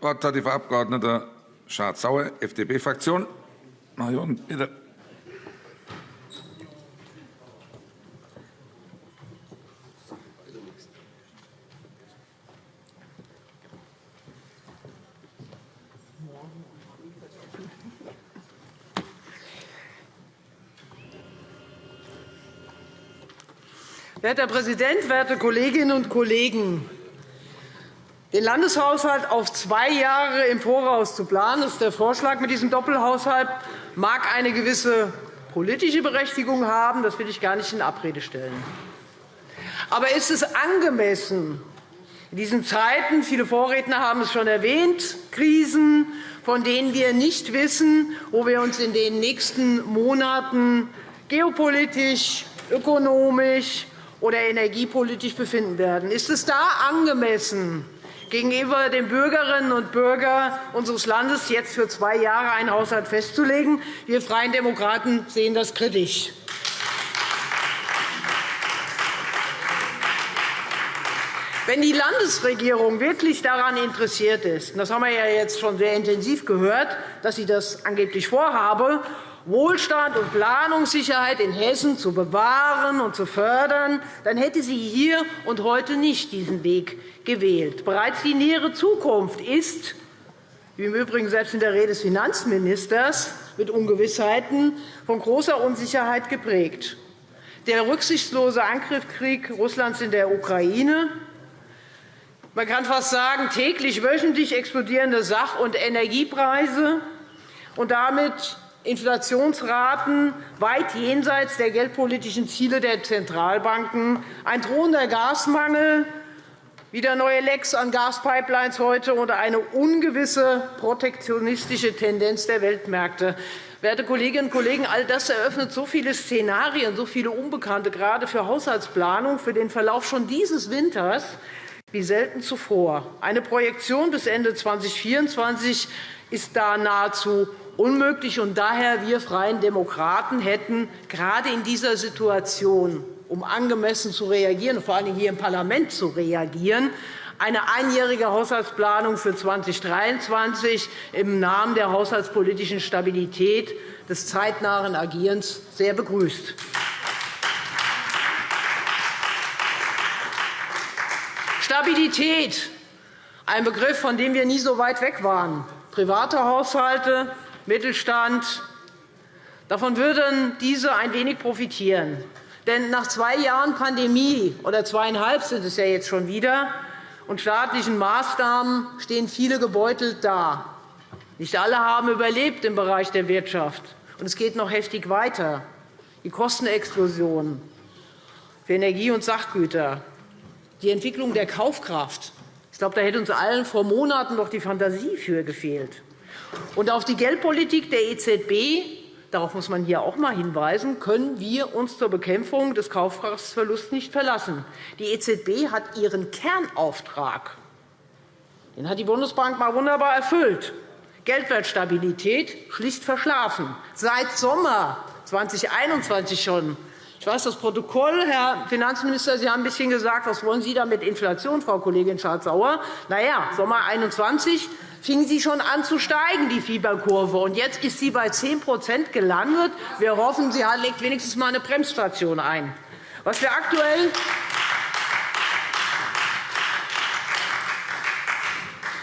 Wort hat die Frau. Schardt-Sauer, FDP-Fraktion. Marion, Herr Präsident, werte Kolleginnen und Kollegen! Den Landeshaushalt auf zwei Jahre im Voraus zu planen, ist der Vorschlag mit diesem Doppelhaushalt, mag eine gewisse politische Berechtigung haben. Das will ich gar nicht in Abrede stellen. Aber ist es angemessen, in diesen Zeiten, viele Vorredner haben es schon erwähnt, Krisen, von denen wir nicht wissen, wo wir uns in den nächsten Monaten geopolitisch, ökonomisch oder energiepolitisch befinden werden. Ist es da angemessen, gegenüber den Bürgerinnen und Bürgern unseres Landes jetzt für zwei Jahre einen Haushalt festzulegen. Wir Freien Demokraten sehen das kritisch. Wenn die Landesregierung wirklich daran interessiert ist, das haben wir ja jetzt schon sehr intensiv gehört, dass sie das angeblich vorhabe, Wohlstand und Planungssicherheit in Hessen zu bewahren und zu fördern, dann hätte sie hier und heute nicht diesen Weg gewählt. Bereits die nähere Zukunft ist, wie im Übrigen selbst in der Rede des Finanzministers, mit Ungewissheiten von großer Unsicherheit geprägt. Der rücksichtslose Angriffskrieg Russlands in der Ukraine, man kann fast sagen, täglich, wöchentlich explodierende Sach- und Energiepreise und damit Inflationsraten weit jenseits der geldpolitischen Ziele der Zentralbanken, ein drohender Gasmangel, wieder neue Lecks an Gaspipelines heute und eine ungewisse protektionistische Tendenz der Weltmärkte. Werte Kolleginnen und Kollegen, all das eröffnet so viele Szenarien, so viele Unbekannte, gerade für Haushaltsplanung, für den Verlauf schon dieses Winters, wie selten zuvor. Eine Projektion bis Ende 2024 ist da nahezu unmöglich. Und daher wir Freien Demokraten hätten gerade in dieser Situation, um angemessen zu reagieren, vor allem hier im Parlament zu reagieren, eine einjährige Haushaltsplanung für 2023 im Namen der haushaltspolitischen Stabilität des zeitnahen Agierens sehr begrüßt. Stabilität, ein Begriff, von dem wir nie so weit weg waren. Private Haushalte, Mittelstand. Davon würden diese ein wenig profitieren. Denn nach zwei Jahren Pandemie oder zweieinhalb sind es ja jetzt schon wieder und staatlichen Maßnahmen stehen viele gebeutelt da. Nicht alle haben überlebt im Bereich der Wirtschaft, und es geht noch heftig weiter. Die Kostenexplosion für Energie und Sachgüter, die Entwicklung der Kaufkraft. Ich glaube, da hätte uns allen vor Monaten noch die Fantasie für gefehlt. Und auf die Geldpolitik der EZB darauf muss man hier auch einmal hinweisen, können wir uns zur Bekämpfung des Kaufkraftsverlusts nicht verlassen. Die EZB hat ihren Kernauftrag den hat die Bundesbank einmal wunderbar erfüllt. Geldwertstabilität schlicht verschlafen. Seit Sommer 2021 schon. Ich weiß das Protokoll, Herr Finanzminister. Sie haben ein bisschen gesagt, was wollen Sie da mit Inflation, Frau Kollegin Schardt-Sauer? Na ja, Sommer 21 fing sie schon an zu steigen, die Fieberkurve. Und jetzt ist sie bei 10% gelandet. Wir hoffen, sie legt wenigstens einmal eine Bremsstation ein. Was wir aktuell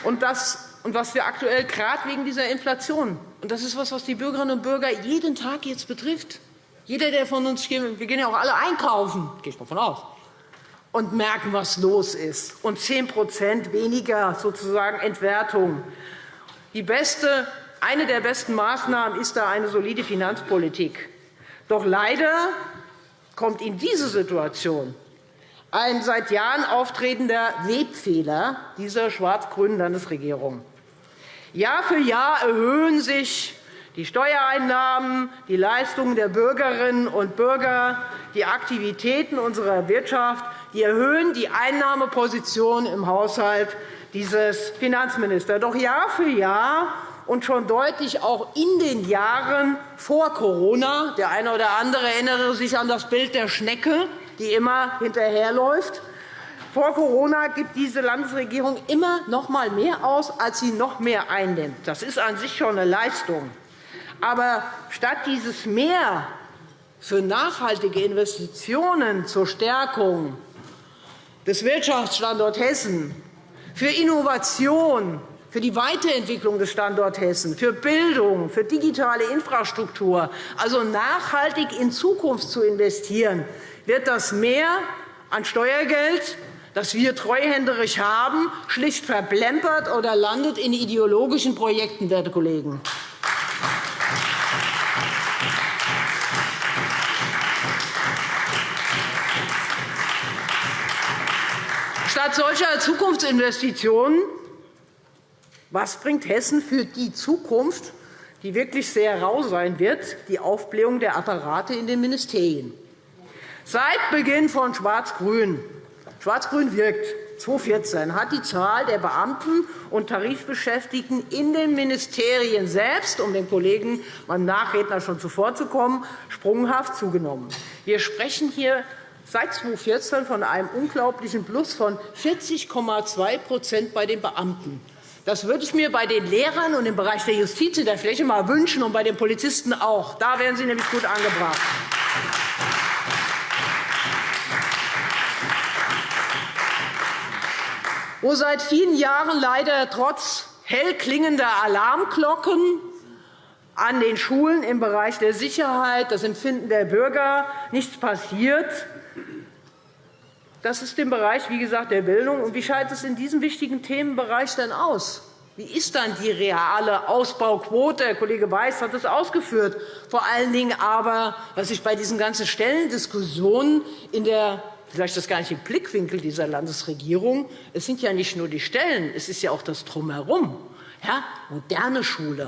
und das und was wir aktuell gerade wegen dieser Inflation, und das ist etwas, was die Bürgerinnen und Bürger jeden Tag jetzt betrifft. Jeder, der von uns, wir gehen ja auch alle einkaufen, gehe ich davon aus und merken, was los ist, und 10% weniger sozusagen Entwertung. Die beste, eine der besten Maßnahmen ist da eine solide Finanzpolitik. Doch leider kommt in diese Situation ein seit Jahren auftretender Webfehler dieser schwarz-grünen Landesregierung. Jahr für Jahr erhöhen sich die Steuereinnahmen, die Leistungen der Bürgerinnen und Bürger, die Aktivitäten unserer Wirtschaft, die erhöhen die Einnahmeposition im Haushalt dieses Finanzministers. Doch Jahr für Jahr und schon deutlich auch in den Jahren vor Corona – der eine oder andere erinnere sich an das Bild der Schnecke, die immer hinterherläuft vor Corona gibt diese Landesregierung immer noch einmal mehr aus, als sie noch mehr einnimmt. Das ist an sich schon eine Leistung. Aber statt dieses Mehr für nachhaltige Investitionen zur Stärkung des Wirtschaftsstandorts Hessen, für Innovation, für die Weiterentwicklung des Standorts Hessen, für Bildung, für digitale Infrastruktur, also nachhaltig in Zukunft zu investieren, wird das Mehr an Steuergeld, das wir treuhänderisch haben, schlicht verplempert oder landet in ideologischen Projekten, werte Kollegen. Statt solcher Zukunftsinvestitionen was bringt Hessen für die Zukunft, die wirklich sehr rau sein wird, die Aufblähung der Apparate in den Ministerien? Seit Beginn von Schwarz-Grün Schwarz-Grün wirkt 2014 hat die Zahl der Beamten und Tarifbeschäftigten in den Ministerien selbst, um den Kollegen, meinem Nachredner schon zuvorzukommen, sprunghaft zugenommen. Wir sprechen hier seit 2014 von einem unglaublichen Plus von 40,2% bei den Beamten. Das würde ich mir bei den Lehrern und im Bereich der Justiz in der Fläche mal wünschen und bei den Polizisten auch. Da wären Sie nämlich gut angebracht. Wo seit vielen Jahren leider trotz hell klingender Alarmglocken an den Schulen im Bereich der Sicherheit, das Empfinden der Bürger nichts passiert, das ist im Bereich wie gesagt, der Bildung. Und wie schaut es in diesem wichtigen Themenbereich denn aus? Wie ist dann die reale Ausbauquote? Herr Kollege Weiß hat das ausgeführt. Vor allen Dingen aber, was ich bei diesen ganzen Stellendiskussionen in der vielleicht das gar nicht im Blickwinkel dieser Landesregierung. Es sind ja nicht nur die Stellen, es ist ja auch das Drumherum. Ja, moderne Schule,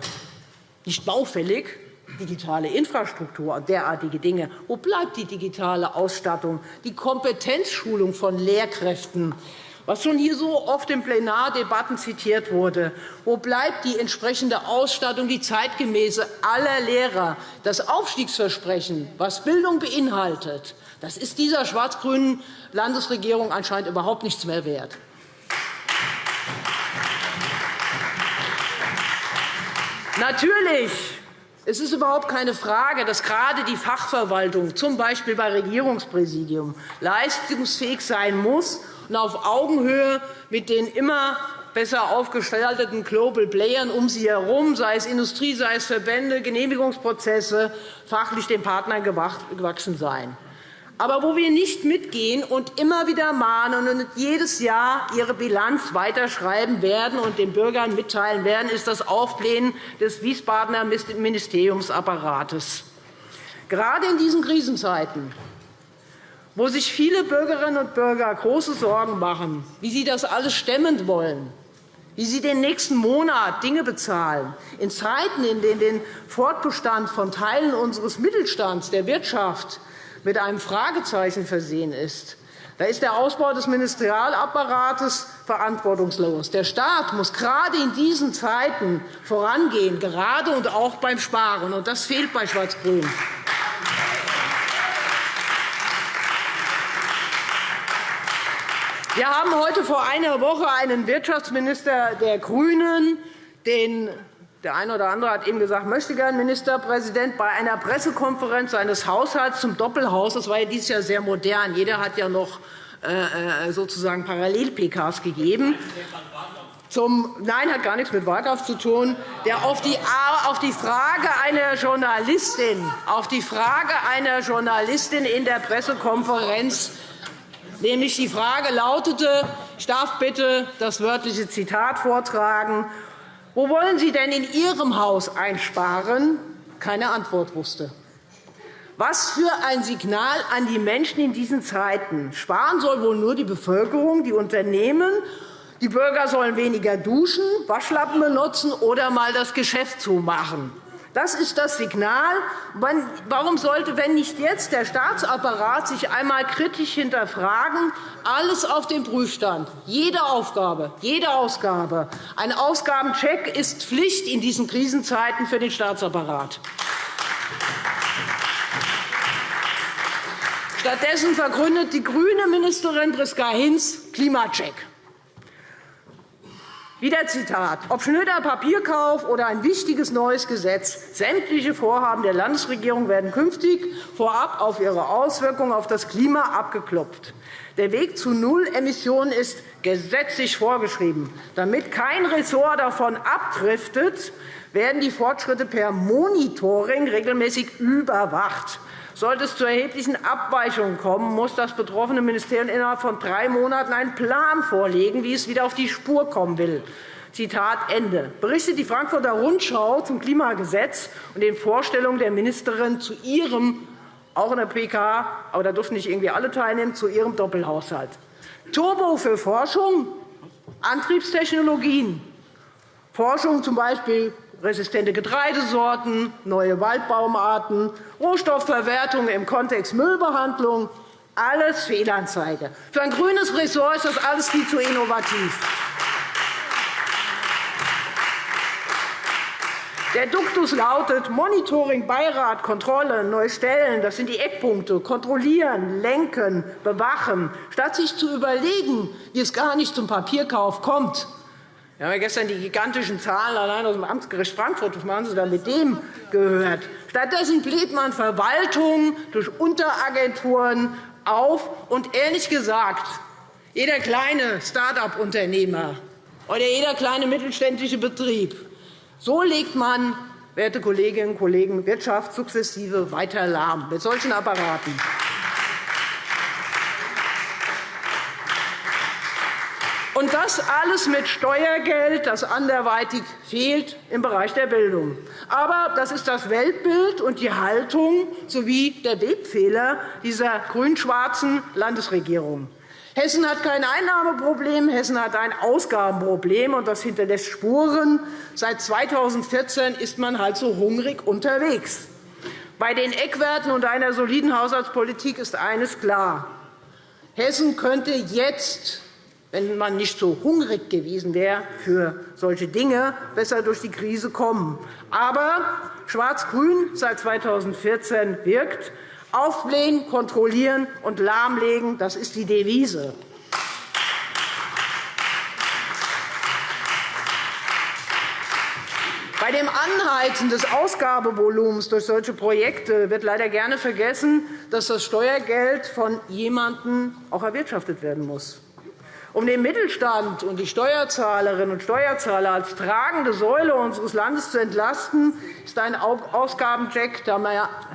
nicht baufällig, digitale Infrastruktur und derartige Dinge. Wo bleibt die digitale Ausstattung, die Kompetenzschulung von Lehrkräften, was schon hier so oft in Plenardebatten zitiert wurde? Wo bleibt die entsprechende Ausstattung, die zeitgemäße aller Lehrer, das Aufstiegsversprechen, was Bildung beinhaltet? Das ist dieser schwarz-grünen Landesregierung anscheinend überhaupt nichts mehr wert. Natürlich es ist überhaupt keine Frage, dass gerade die Fachverwaltung, z. B. bei Regierungspräsidium, leistungsfähig sein muss und auf Augenhöhe mit den immer besser aufgestalteten Global Playern um sie herum, sei es Industrie, sei es Verbände, Genehmigungsprozesse, fachlich den Partnern gewachsen sein aber wo wir nicht mitgehen und immer wieder mahnen und jedes Jahr ihre Bilanz weiterschreiben werden und den Bürgern mitteilen werden, ist das Aufblähen des Wiesbadener Ministeriumsapparates. Gerade in diesen Krisenzeiten, wo sich viele Bürgerinnen und Bürger große Sorgen machen, wie sie das alles stemmen wollen, wie sie den nächsten Monat Dinge bezahlen, in Zeiten, in denen der Fortbestand von Teilen unseres Mittelstands, der Wirtschaft, mit einem Fragezeichen versehen ist, da ist der Ausbau des Ministerialapparates verantwortungslos. Der Staat muss gerade in diesen Zeiten vorangehen, gerade und auch beim Sparen. Und das fehlt bei Schwarz-Grün. Wir haben heute vor einer Woche einen Wirtschaftsminister der GRÜNEN, den der eine oder andere hat eben gesagt, möchte gern Ministerpräsident bei einer Pressekonferenz seines Haushalts zum Doppelhaus. Das war ja dieses Jahr sehr modern. Jeder hat ja noch äh, äh, sozusagen Parallel-PKs gegeben. Zum, nein, hat gar nichts mit Wahlkampf zu tun. Der auf die, auf die Frage einer Journalistin, auf die Frage einer Journalistin in der Pressekonferenz, nämlich die Frage lautete, ich darf bitte das wörtliche Zitat vortragen, wo wollen Sie denn in Ihrem Haus einsparen? Keine Antwort wusste. Was für ein Signal an die Menschen in diesen Zeiten. Sparen soll wohl nur die Bevölkerung, die Unternehmen. Die Bürger sollen weniger duschen, Waschlappen benutzen oder einmal das Geschäft zumachen. Das ist das Signal. Warum sollte, wenn nicht jetzt, der Staatsapparat sich einmal kritisch hinterfragen, alles auf den Prüfstand, jede Aufgabe, jede Ausgabe. Ein Ausgabencheck ist Pflicht in diesen Krisenzeiten für den Staatsapparat. Stattdessen vergründet die grüne Ministerin Priska Hinz Klimacheck. Wieder Zitat. Ob Schnöder Papierkauf oder ein wichtiges neues Gesetz, sämtliche Vorhaben der Landesregierung werden künftig vorab auf ihre Auswirkungen auf das Klima abgeklopft. Der Weg zu Nullemissionen ist gesetzlich vorgeschrieben. Damit kein Ressort davon abdriftet, werden die Fortschritte per Monitoring regelmäßig überwacht. Sollte es zu erheblichen Abweichungen kommen, muss das betroffene Ministerium innerhalb von drei Monaten einen Plan vorlegen, wie es wieder auf die Spur kommen will. Zitat Ende. Berichtet die Frankfurter Rundschau zum Klimagesetz und den Vorstellungen der Ministerin zu ihrem, auch in der PK, aber da durften nicht irgendwie alle teilnehmen, zu ihrem Doppelhaushalt. Turbo für Forschung, Antriebstechnologien, Forschung z. B resistente Getreidesorten, neue Waldbaumarten, Rohstoffverwertung im Kontext Müllbehandlung, alles Fehlanzeige. Für ein grünes Ressort ist das alles viel zu innovativ. Der Duktus lautet Monitoring, Beirat, Kontrolle, neue Stellen. Das sind die Eckpunkte. Kontrollieren, lenken, bewachen. Statt sich zu überlegen, wie es gar nicht zum Papierkauf kommt, wir haben ja gestern die gigantischen Zahlen allein aus dem Amtsgericht Frankfurt. Was machen Sie da mit dem gehört? Stattdessen bläht man Verwaltung durch Unteragenturen auf. Und ehrlich gesagt, jeder kleine Start-up-Unternehmer oder jeder kleine mittelständische Betrieb, so legt man, werte Kolleginnen und Kollegen, Wirtschaft sukzessive weiter lahm mit solchen Apparaten. Und das alles mit Steuergeld, das anderweitig fehlt im Bereich der Bildung. Aber das ist das Weltbild und die Haltung sowie der Webfehler dieser grün-schwarzen Landesregierung. Hessen hat kein Einnahmeproblem, Hessen hat ein Ausgabenproblem, und das hinterlässt Spuren. Seit 2014 ist man halt so hungrig unterwegs. Bei den Eckwerten und einer soliden Haushaltspolitik ist eines klar. Hessen könnte jetzt wenn man nicht so hungrig gewesen wäre für solche Dinge, besser durch die Krise kommen. Aber Schwarz-Grün seit 2014 wirkt. Aufblähen, kontrollieren und lahmlegen, das ist die Devise. Bei dem Anheizen des Ausgabevolumens durch solche Projekte wird leider gerne vergessen, dass das Steuergeld von jemandem auch erwirtschaftet werden muss. Um den Mittelstand und die Steuerzahlerinnen und Steuerzahler als tragende Säule unseres Landes zu entlasten, ist ein Ausgabencheck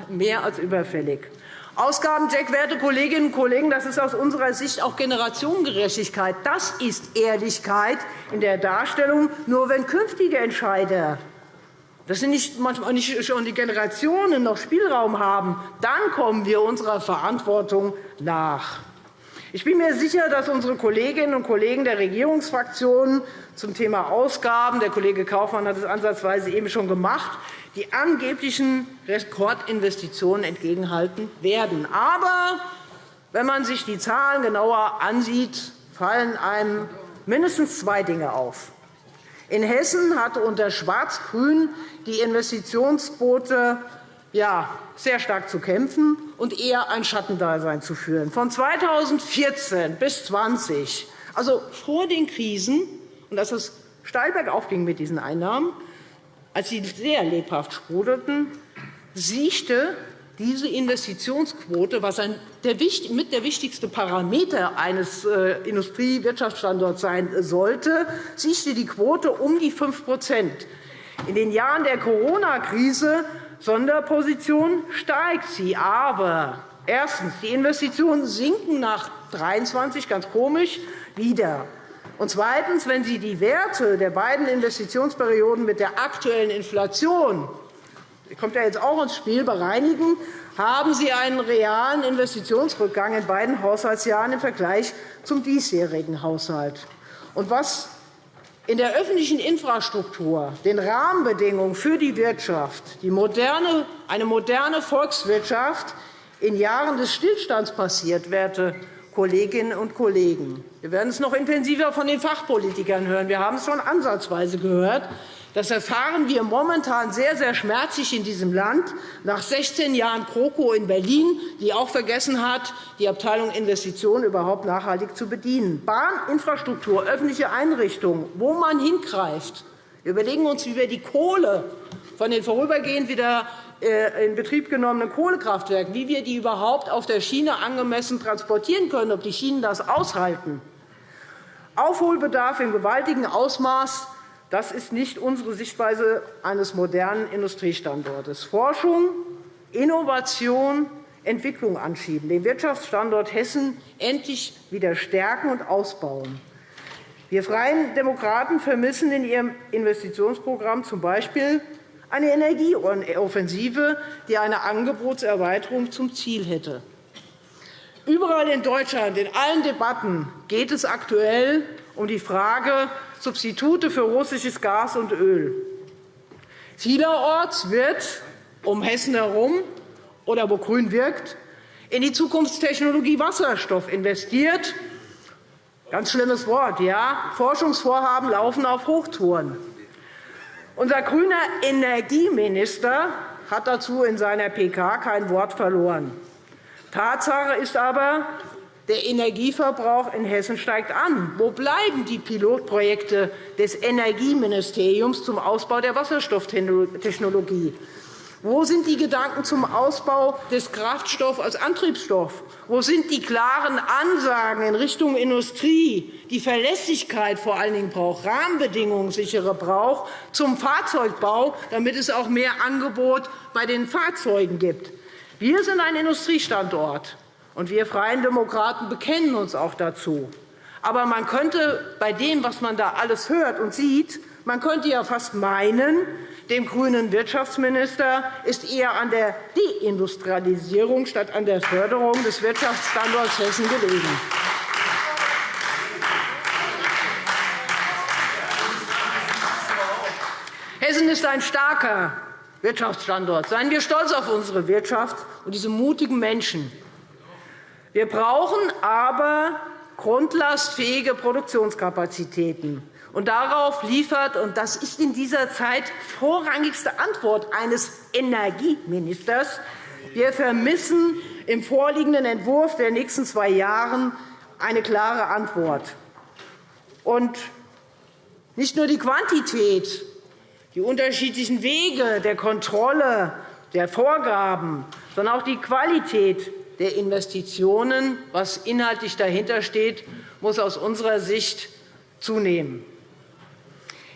mehr als überfällig. Ausgabencheck, werte Kolleginnen und Kollegen, das ist aus unserer Sicht auch Generationengerechtigkeit. Das ist Ehrlichkeit in der Darstellung. Nur wenn künftige Entscheider das sind nicht, manchmal nicht schon die Generationen noch Spielraum haben, dann kommen wir unserer Verantwortung nach. Ich bin mir sicher, dass unsere Kolleginnen und Kollegen der Regierungsfraktionen zum Thema Ausgaben – der Kollege Kaufmann hat es ansatzweise eben schon gemacht – die angeblichen Rekordinvestitionen entgegenhalten werden. Aber wenn man sich die Zahlen genauer ansieht, fallen einem mindestens zwei Dinge auf. In Hessen hatte unter Schwarz-Grün die Investitionsquote ja, sehr stark zu kämpfen und eher ein Schattendasein zu führen. Von 2014 bis 2020, also vor den Krisen, und dass es steil bergauf ging mit diesen Einnahmen, als sie sehr lebhaft sprudelten, siechte diese Investitionsquote, was mit der wichtigste Parameter eines äh, Industriewirtschaftsstandorts sein sollte, siechte die Quote um die 5% In den Jahren der Corona-Krise Sonderposition steigt sie. Aber erstens. Die Investitionen sinken nach 2023 ganz komisch wieder. Und zweitens. Wenn Sie die Werte der beiden Investitionsperioden mit der aktuellen Inflation kommt ja jetzt auch ins Spiel, bereinigen, haben Sie einen realen Investitionsrückgang in beiden Haushaltsjahren im Vergleich zum diesjährigen Haushalt. Und was in der öffentlichen Infrastruktur, den Rahmenbedingungen für die Wirtschaft, die moderne, eine moderne Volkswirtschaft in Jahren des Stillstands passiert, werte Kolleginnen und Kollegen. Wir werden es noch intensiver von den Fachpolitikern hören. Wir haben es schon ansatzweise gehört. Das erfahren wir momentan sehr, sehr schmerzlich in diesem Land, nach 16 Jahren GroKo in Berlin, die auch vergessen hat, die Abteilung Investitionen überhaupt nachhaltig zu bedienen. Bahninfrastruktur, öffentliche Einrichtungen, wo man hingreift. Wir überlegen uns, wie wir die Kohle von den vorübergehend wieder äh, in Betrieb genommenen Kohlekraftwerken, wie wir die überhaupt auf der Schiene angemessen transportieren können, ob die Schienen das aushalten. Aufholbedarf im gewaltigen Ausmaß das ist nicht unsere Sichtweise eines modernen Industriestandortes. Forschung, Innovation, Entwicklung anschieben, den Wirtschaftsstandort Hessen endlich wieder stärken und ausbauen. Wir Freien Demokraten vermissen in Ihrem Investitionsprogramm z. B. eine Energieoffensive, die eine Angebotserweiterung zum Ziel hätte. Überall in Deutschland, in allen Debatten, geht es aktuell um die Frage, Substitute für russisches Gas und Öl. Vielerorts wird um Hessen herum oder wo Grün wirkt, in die Zukunftstechnologie Wasserstoff investiert. Ganz schlimmes Wort. Ja? Forschungsvorhaben laufen auf Hochtouren. Unser grüner Energieminister hat dazu in seiner PK kein Wort verloren. Tatsache ist aber, der Energieverbrauch in Hessen steigt an. Wo bleiben die Pilotprojekte des Energieministeriums zum Ausbau der Wasserstofftechnologie? Wo sind die Gedanken zum Ausbau des Kraftstoffs als Antriebsstoff? Wo sind die klaren Ansagen in Richtung Industrie, die Verlässlichkeit vor allen Dingen braucht, Rahmenbedingungen sichere braucht zum Fahrzeugbau, damit es auch mehr Angebot bei den Fahrzeugen gibt? Wir sind ein Industriestandort. Und wir Freien Demokraten bekennen uns auch dazu. Aber man könnte bei dem, was man da alles hört und sieht, man könnte ja fast meinen, dem grünen Wirtschaftsminister ist eher an der Deindustrialisierung statt an der Förderung des Wirtschaftsstandorts Hessen gelegen. Hessen ist ein starker Wirtschaftsstandort. Seien wir stolz auf unsere Wirtschaft und diese mutigen Menschen. Wir brauchen aber grundlastfähige Produktionskapazitäten. Und darauf liefert, und das ist in dieser Zeit vorrangigste Antwort eines Energieministers, wir vermissen im vorliegenden Entwurf der nächsten zwei Jahre eine klare Antwort. Und nicht nur die Quantität, die unterschiedlichen Wege der Kontrolle, der Vorgaben, sondern auch die Qualität der Investitionen, was inhaltlich dahinter steht, muss aus unserer Sicht zunehmen.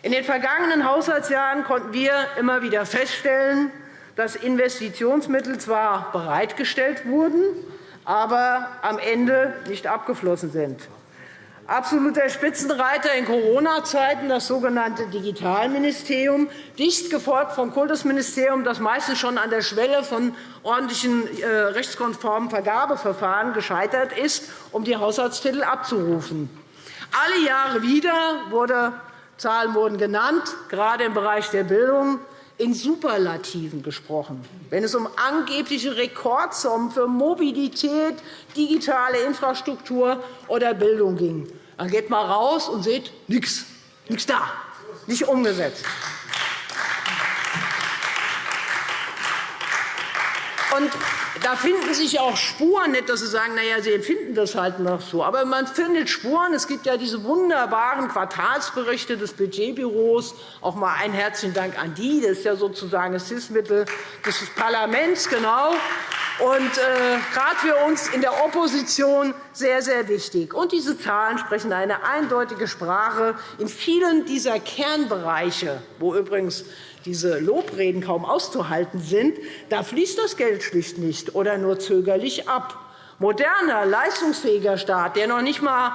In den vergangenen Haushaltsjahren konnten wir immer wieder feststellen, dass Investitionsmittel zwar bereitgestellt wurden, aber am Ende nicht abgeflossen sind. Absoluter Spitzenreiter in Corona-Zeiten, das sogenannte Digitalministerium, dicht gefolgt vom Kultusministerium, das meistens schon an der Schwelle von ordentlichen äh, rechtskonformen Vergabeverfahren gescheitert ist, um die Haushaltstitel abzurufen. Alle Jahre wieder wurde, Zahlen wurden genannt, gerade im Bereich der Bildung in Superlativen gesprochen, wenn es um angebliche Rekordsummen für Mobilität, digitale Infrastruktur oder Bildung ging. Dann geht mal raus und seht nichts, nichts da, nicht umgesetzt. Und da finden sich auch Spuren, nicht, dass Sie sagen, na ja, Sie empfinden das halt noch so. Aber man findet Spuren. Es gibt ja diese wunderbaren Quartalsberichte des Budgetbüros. Auch mal einen herzlichen Dank an die. Das ist ja sozusagen das Hilfsmittel des Parlaments. Genau. Und äh, gerade für uns in der Opposition sehr, sehr wichtig. Und diese Zahlen sprechen eine eindeutige Sprache. In vielen dieser Kernbereiche, wo übrigens diese Lobreden kaum auszuhalten sind, da fließt das Geld schlicht nicht oder nur zögerlich ab. Moderner, leistungsfähiger Staat, der noch nicht einmal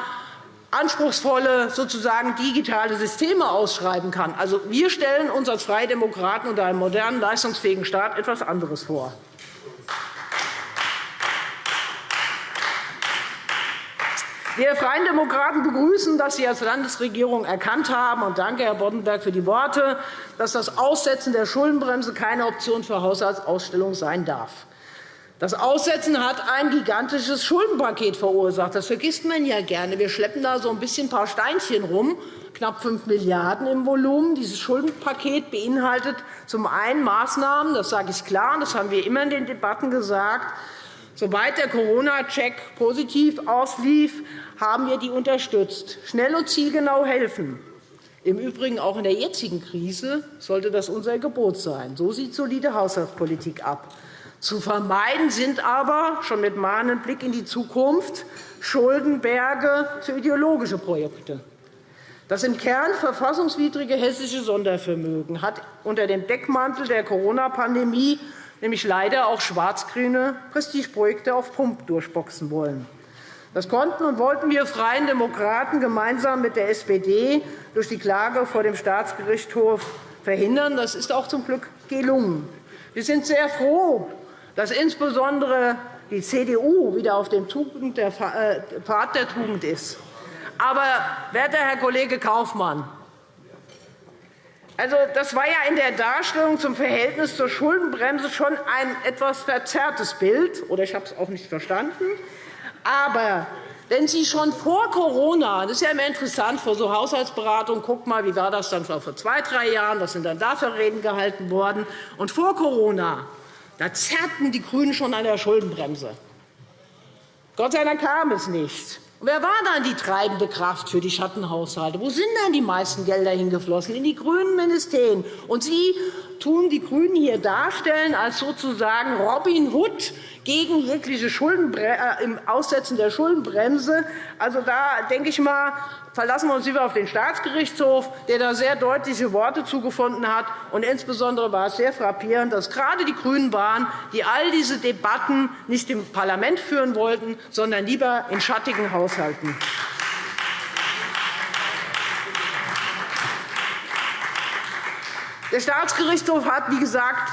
anspruchsvolle sozusagen digitale Systeme ausschreiben kann. Also, wir stellen uns als Freie Demokraten unter einem modernen, leistungsfähigen Staat etwas anderes vor. Wir Freien Demokraten begrüßen, dass Sie als Landesregierung erkannt haben, und danke, Herr Boddenberg, für die Worte, dass das Aussetzen der Schuldenbremse keine Option für Haushaltsausstellung sein darf. Das Aussetzen hat ein gigantisches Schuldenpaket verursacht. Das vergisst man ja gerne. Wir schleppen da so ein bisschen ein paar Steinchen rum, knapp 5 Milliarden € im Volumen. Dieses Schuldenpaket beinhaltet zum einen Maßnahmen, das sage ich klar, das haben wir immer in den Debatten gesagt, Soweit der Corona-Check positiv auslief, haben wir die unterstützt. Schnell und zielgenau helfen. Im Übrigen auch in der jetzigen Krise sollte das unser Gebot sein. So sieht solide Haushaltspolitik ab. Zu vermeiden sind aber, schon mit mahnendem Blick in die Zukunft, Schuldenberge für ideologische Projekte. Das im Kern verfassungswidrige hessische Sondervermögen hat unter dem Deckmantel der Corona-Pandemie nämlich leider auch schwarz-grüne Prestigeprojekte auf Pump durchboxen wollen. Das konnten und wollten wir Freien Demokraten gemeinsam mit der SPD durch die Klage vor dem Staatsgerichtshof verhindern. Das ist auch zum Glück gelungen. Wir sind sehr froh, dass insbesondere die CDU wieder auf dem äh, Pfad der Tugend ist. Aber, werter Herr Kollege Kaufmann, also, das war ja in der Darstellung zum Verhältnis zur Schuldenbremse schon ein etwas verzerrtes Bild, oder ich habe es auch nicht verstanden. Aber wenn Sie schon vor Corona, das ist ja immer interessant vor so Haushaltsberatungen, guck mal, wie war das dann vor zwei, drei Jahren, was sind dann da für Reden gehalten worden? Und vor Corona, da zerrten die GRÜNEN schon an der Schuldenbremse. Gott sei Dank kam es nicht. Wer war dann die treibende Kraft für die Schattenhaushalte? Wo sind denn die meisten Gelder hingeflossen? In die grünen Ministerien. Und Sie tun die GRÜNEN hier darstellen als sozusagen Robin Hood gegen jegliche äh, im Aussetzen der Schuldenbremse. Also, da denke ich mal, verlassen wir uns lieber auf den Staatsgerichtshof, der da sehr deutliche Worte zugefunden hat. Und insbesondere war es sehr frappierend, dass gerade die GRÜNEN waren, die all diese Debatten nicht im Parlament führen wollten, sondern lieber in schattigen Haushalten. Der Staatsgerichtshof hat, wie gesagt,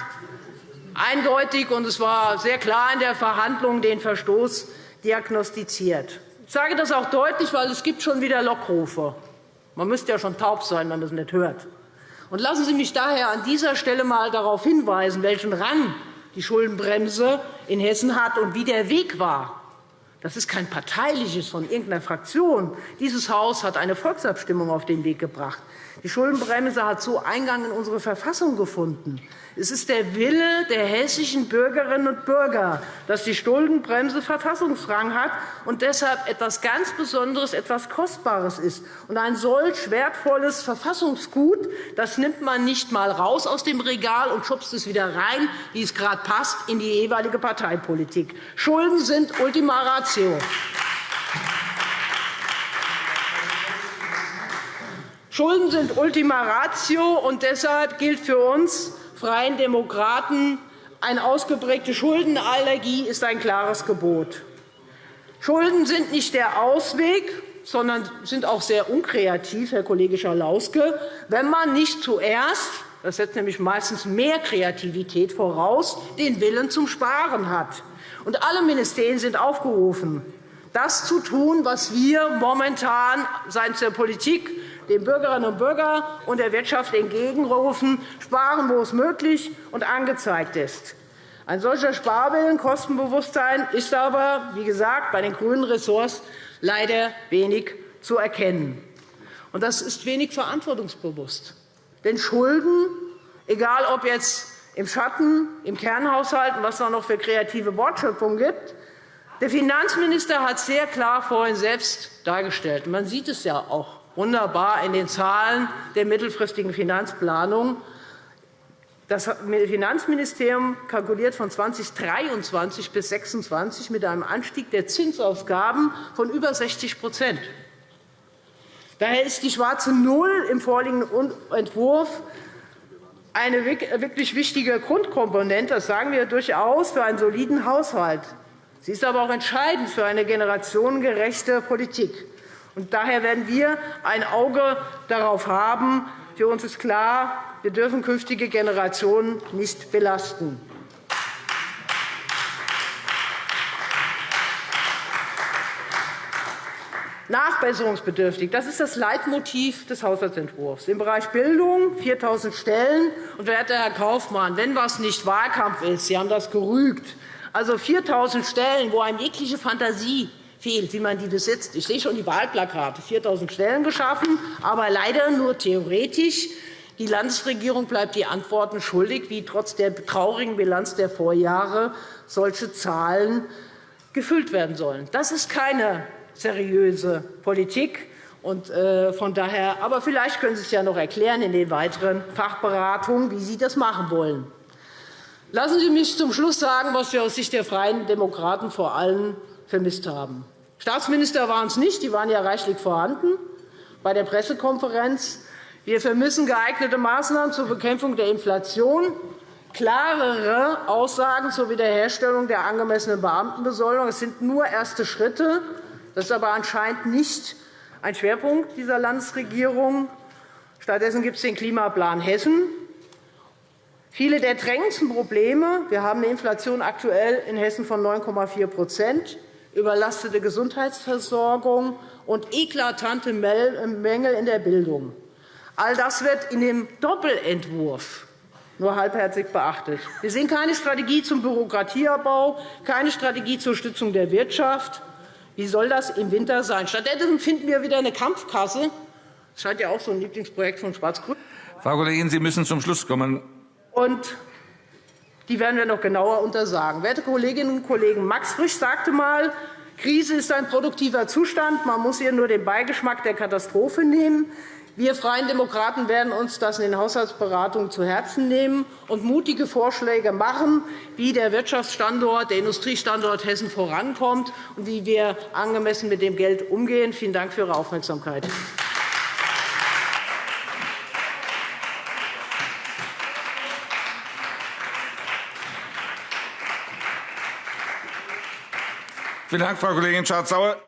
eindeutig, und es war sehr klar in der Verhandlung, den Verstoß diagnostiziert. Ich sage das auch deutlich, weil es gibt schon wieder Lockrufe. Man müsste ja schon taub sein, wenn man das nicht hört. Und lassen Sie mich daher an dieser Stelle einmal darauf hinweisen, welchen Rang die Schuldenbremse in Hessen hat und wie der Weg war. Das ist kein parteiliches von irgendeiner Fraktion. Dieses Haus hat eine Volksabstimmung auf den Weg gebracht. Die Schuldenbremse hat so Eingang in unsere Verfassung gefunden. Es ist der Wille der hessischen Bürgerinnen und Bürger, dass die Schuldenbremse Verfassungsrang hat und deshalb etwas ganz Besonderes, etwas Kostbares ist. Und ein solch wertvolles Verfassungsgut das nimmt man nicht einmal raus aus dem Regal und schubst es wieder rein, wie es gerade passt, in die jeweilige Parteipolitik. Schulden sind Ultima Ratio. Schulden sind Ultima Ratio, und deshalb gilt für uns Freien Demokraten, eine ausgeprägte Schuldenallergie ist ein klares Gebot. Schulden sind nicht der Ausweg, sondern sind auch sehr unkreativ, Herr Kollege Schalauske, wenn man nicht zuerst das setzt nämlich meistens mehr Kreativität voraus, den Willen zum Sparen hat. Und alle Ministerien sind aufgerufen, das zu tun, was wir momentan seitens der Politik den Bürgerinnen und Bürgern und der Wirtschaft entgegenrufen, sparen, wo es möglich und angezeigt ist. Ein solcher Sparwillen, Kostenbewusstsein ist aber, wie gesagt, bei den grünen Ressorts leider wenig zu erkennen. Und das ist wenig verantwortungsbewusst. Denn Schulden, egal ob jetzt im Schatten, im Kernhaushalt, was es noch für kreative Wortschöpfung gibt, der Finanzminister hat sehr klar vorhin selbst dargestellt. Man sieht es ja auch wunderbar in den Zahlen der mittelfristigen Finanzplanung. Das Finanzministerium kalkuliert von 2023 bis 2026 mit einem Anstieg der Zinsausgaben von über 60% Daher ist die schwarze Null im vorliegenden Entwurf eine wirklich wichtige Grundkomponente, das sagen wir durchaus, für einen soliden Haushalt. Sie ist aber auch entscheidend für eine generationengerechte Politik. Daher werden wir ein Auge darauf haben. Für uns ist klar, wir dürfen künftige Generationen nicht belasten. Nachbesserungsbedürftig. Das ist das Leitmotiv des Haushaltsentwurfs. Im Bereich Bildung 4.000 Stellen. Und, werter Herr Kaufmann, wenn was nicht Wahlkampf ist, Sie haben das gerügt, Also 4.000 Stellen, wo einem jegliche Fantasie fehlt, wie man die besetzt. Ich sehe schon die Wahlplakate, 4.000 Stellen geschaffen, aber leider nur theoretisch. Die Landesregierung bleibt die Antworten schuldig, wie trotz der traurigen Bilanz der Vorjahre solche Zahlen gefüllt werden sollen. Das ist keine seriöse Politik. Und, äh, von daher, aber vielleicht können Sie es ja noch erklären in den weiteren Fachberatungen, wie Sie das machen wollen. Lassen Sie mich zum Schluss sagen, was wir aus Sicht der Freien Demokraten vor allem vermisst haben. Staatsminister waren es nicht, die waren ja reichlich vorhanden bei der Pressekonferenz. Wir vermissen geeignete Maßnahmen zur Bekämpfung der Inflation, klarere Aussagen zur Wiederherstellung der angemessenen Beamtenbesoldung. Es sind nur erste Schritte. Das ist aber anscheinend nicht ein Schwerpunkt dieser Landesregierung. Stattdessen gibt es den Klimaplan Hessen. Viele der drängendsten Probleme – wir haben eine Inflation aktuell in Hessen von 9,4 überlastete Gesundheitsversorgung und eklatante Mängel in der Bildung. All das wird in dem Doppelentwurf nur halbherzig beachtet. Wir sehen keine Strategie zum Bürokratieabbau, keine Strategie zur Stützung der Wirtschaft. Wie soll das im Winter sein? Stattdessen finden wir wieder eine Kampfkasse. Das scheint ja auch so ein Lieblingsprojekt von Schwarz-Grün. Frau Kollegin, Sie müssen zum Schluss kommen. Und die werden wir noch genauer untersagen. Werte Kolleginnen und Kollegen, Max Frisch sagte einmal, Krise ist ein produktiver Zustand. Man muss ihr nur den Beigeschmack der Katastrophe nehmen. Wir Freien Demokraten werden uns das in den Haushaltsberatungen zu Herzen nehmen und mutige Vorschläge machen, wie der Wirtschaftsstandort, der Industriestandort Hessen vorankommt und wie wir angemessen mit dem Geld umgehen. Vielen Dank für Ihre Aufmerksamkeit. Vielen Dank, Frau Kollegin Schardt-Sauer.